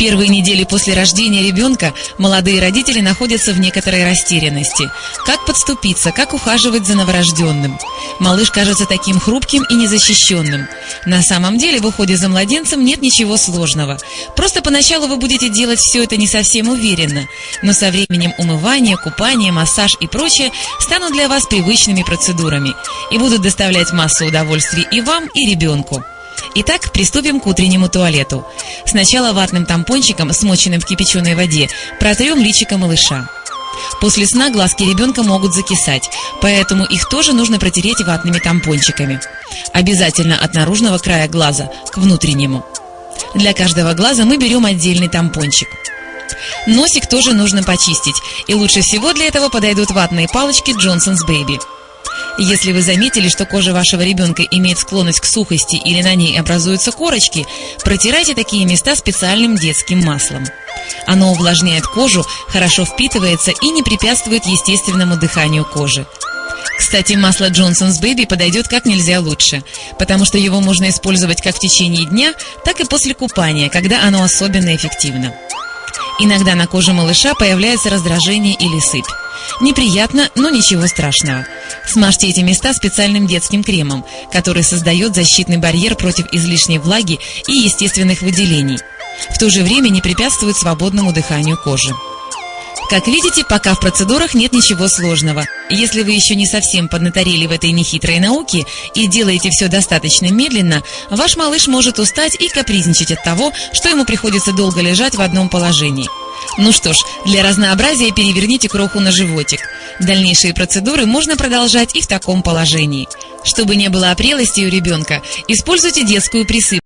первые недели после рождения ребенка молодые родители находятся в некоторой растерянности. Как подступиться, как ухаживать за новорожденным? Малыш кажется таким хрупким и незащищенным. На самом деле в уходе за младенцем нет ничего сложного. Просто поначалу вы будете делать все это не совсем уверенно, но со временем умывание, купание, массаж и прочее станут для вас привычными процедурами и будут доставлять массу удовольствия и вам, и ребенку. Итак, приступим к утреннему туалету. Сначала ватным тампончиком, смоченным в кипяченой воде, протрем личико малыша. После сна глазки ребенка могут закисать, поэтому их тоже нужно протереть ватными тампончиками. Обязательно от наружного края глаза к внутреннему. Для каждого глаза мы берем отдельный тампончик. Носик тоже нужно почистить, и лучше всего для этого подойдут ватные палочки Johnson's Baby. Если вы заметили, что кожа вашего ребенка имеет склонность к сухости или на ней образуются корочки, протирайте такие места специальным детским маслом. Оно увлажняет кожу, хорошо впитывается и не препятствует естественному дыханию кожи. Кстати, масло Johnson's Baby подойдет как нельзя лучше, потому что его можно использовать как в течение дня, так и после купания, когда оно особенно эффективно. Иногда на коже малыша появляется раздражение или сыпь. Неприятно, но ничего страшного. Смажьте эти места специальным детским кремом, который создает защитный барьер против излишней влаги и естественных выделений. В то же время не препятствует свободному дыханию кожи. Как видите, пока в процедурах нет ничего сложного. Если вы еще не совсем поднаторели в этой нехитрой науке и делаете все достаточно медленно, ваш малыш может устать и капризничать от того, что ему приходится долго лежать в одном положении. Ну что ж, для разнообразия переверните кроху на животик. Дальнейшие процедуры можно продолжать и в таком положении. Чтобы не было опрелости у ребенка, используйте детскую присыпку.